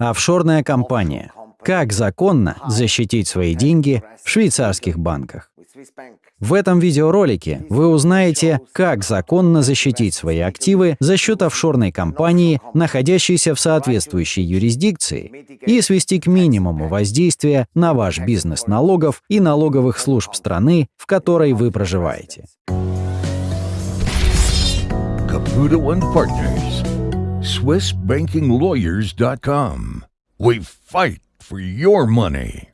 Офшорная компания. Как законно защитить свои деньги в швейцарских банках? В этом видеоролике вы узнаете, как законно защитить свои активы за счет офшорной компании, находящейся в соответствующей юрисдикции, и свести к минимуму воздействие на ваш бизнес налогов и налоговых служб страны, в которой вы проживаете. Caputo and Partners. SwissBankingLawyers.com. We fight for your money.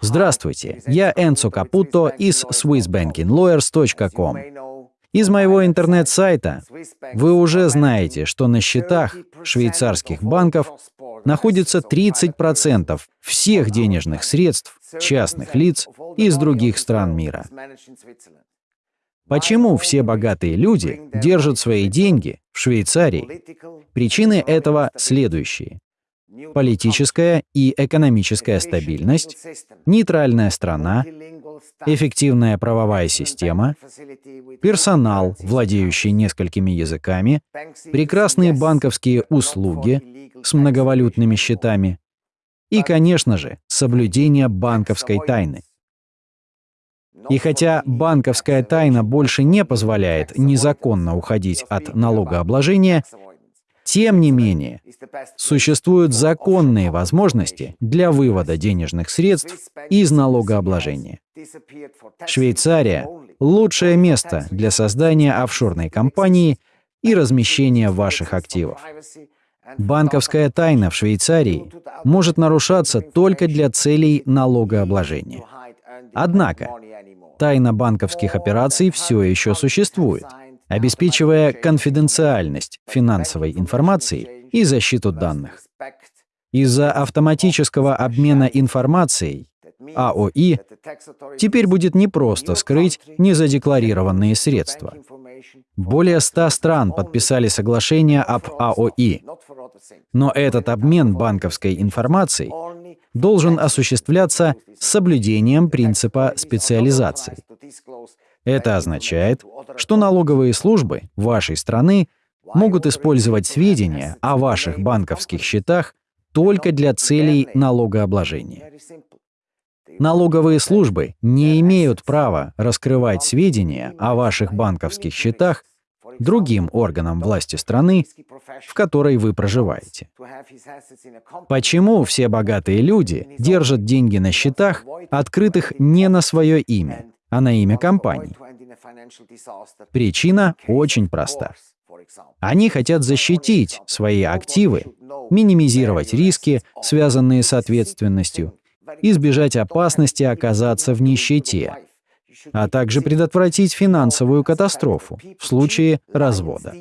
Здравствуйте, я Энцо Капуто из SwissBankingLawyers.com. Из моего интернет-сайта вы уже знаете, что на счетах швейцарских банков находится 30% всех денежных средств частных лиц из других стран мира. Почему все богатые люди держат свои деньги в Швейцарии? Причины этого следующие. Политическая и экономическая стабильность, нейтральная страна, эффективная правовая система, персонал, владеющий несколькими языками, прекрасные банковские услуги с многовалютными счетами и, конечно же, соблюдение банковской тайны. И хотя банковская тайна больше не позволяет незаконно уходить от налогообложения, тем не менее, существуют законные возможности для вывода денежных средств из налогообложения. Швейцария — лучшее место для создания офшорной компании и размещения ваших активов. Банковская тайна в Швейцарии может нарушаться только для целей налогообложения. Однако, тайна банковских операций все еще существует, обеспечивая конфиденциальность финансовой информации и защиту данных. Из-за автоматического обмена информацией АОИ теперь будет непросто скрыть незадекларированные средства. Более 100 стран подписали соглашение об АОИ, но этот обмен банковской информацией должен осуществляться с соблюдением принципа специализации. Это означает, что налоговые службы вашей страны могут использовать сведения о ваших банковских счетах только для целей налогообложения. Налоговые службы не имеют права раскрывать сведения о ваших банковских счетах другим органам власти страны, в которой вы проживаете. Почему все богатые люди держат деньги на счетах, открытых не на свое имя, а на имя компании? Причина очень проста. Они хотят защитить свои активы, минимизировать риски, связанные с ответственностью, избежать опасности оказаться в нищете, а также предотвратить финансовую катастрофу в случае развода.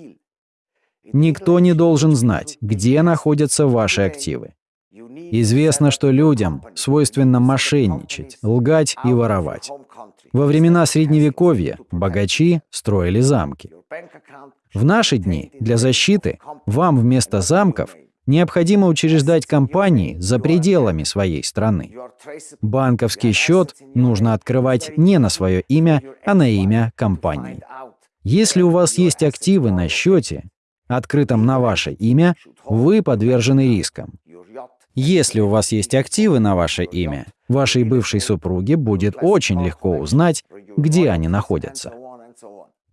Никто не должен знать, где находятся ваши активы. Известно, что людям свойственно мошенничать, лгать и воровать. Во времена Средневековья богачи строили замки. В наши дни для защиты вам вместо замков необходимо учреждать компании за пределами своей страны. Банковский счет нужно открывать не на свое имя, а на имя компании. Если у вас есть активы на счете, открытом на ваше имя, вы подвержены рискам. Если у вас есть активы на ваше имя, вашей бывшей супруге будет очень легко узнать, где они находятся.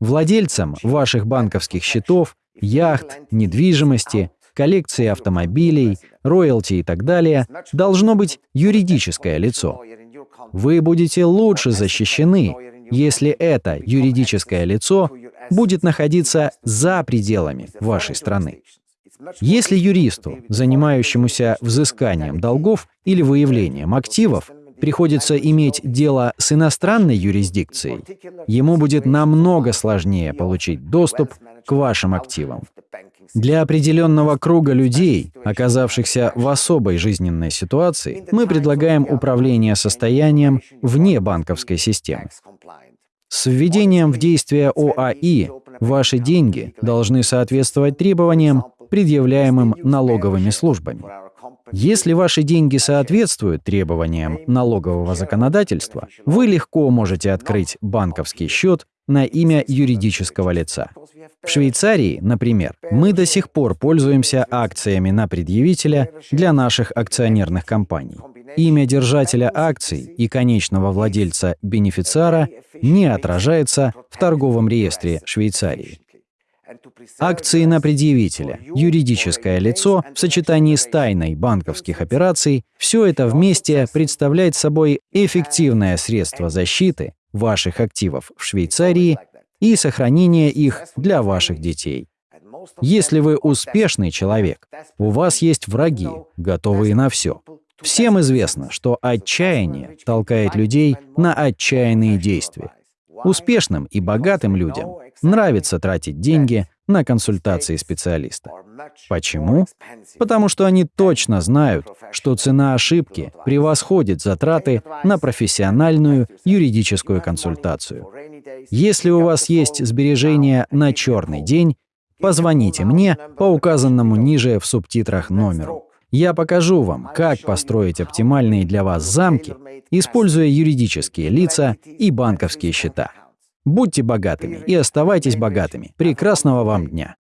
Владельцам ваших банковских счетов, яхт, недвижимости, коллекции автомобилей, роялти и так далее должно быть юридическое лицо. Вы будете лучше защищены, если это юридическое лицо будет находиться за пределами вашей страны. Если юристу, занимающемуся взысканием долгов или выявлением активов, приходится иметь дело с иностранной юрисдикцией, ему будет намного сложнее получить доступ к вашим активам. Для определенного круга людей, оказавшихся в особой жизненной ситуации, мы предлагаем управление состоянием вне банковской системы. С введением в действие ОАИ ваши деньги должны соответствовать требованиям, предъявляемым налоговыми службами. Если ваши деньги соответствуют требованиям налогового законодательства, вы легко можете открыть банковский счет на имя юридического лица. В Швейцарии, например, мы до сих пор пользуемся акциями на предъявителя для наших акционерных компаний. Имя держателя акций и конечного владельца бенефициара не отражается в торговом реестре Швейцарии. Акции на предъявителя, юридическое лицо в сочетании с тайной банковских операций – все это вместе представляет собой эффективное средство защиты ваших активов в Швейцарии и сохранения их для ваших детей. Если вы успешный человек, у вас есть враги, готовые на все. Всем известно, что отчаяние толкает людей на отчаянные действия. Успешным и богатым людям нравится тратить деньги на консультации специалиста. Почему? Потому что они точно знают, что цена ошибки превосходит затраты на профессиональную юридическую консультацию. Если у вас есть сбережения на черный день, позвоните мне по указанному ниже в субтитрах номеру. Я покажу вам, как построить оптимальные для вас замки, используя юридические лица и банковские счета. Будьте богатыми и оставайтесь богатыми. Прекрасного вам дня!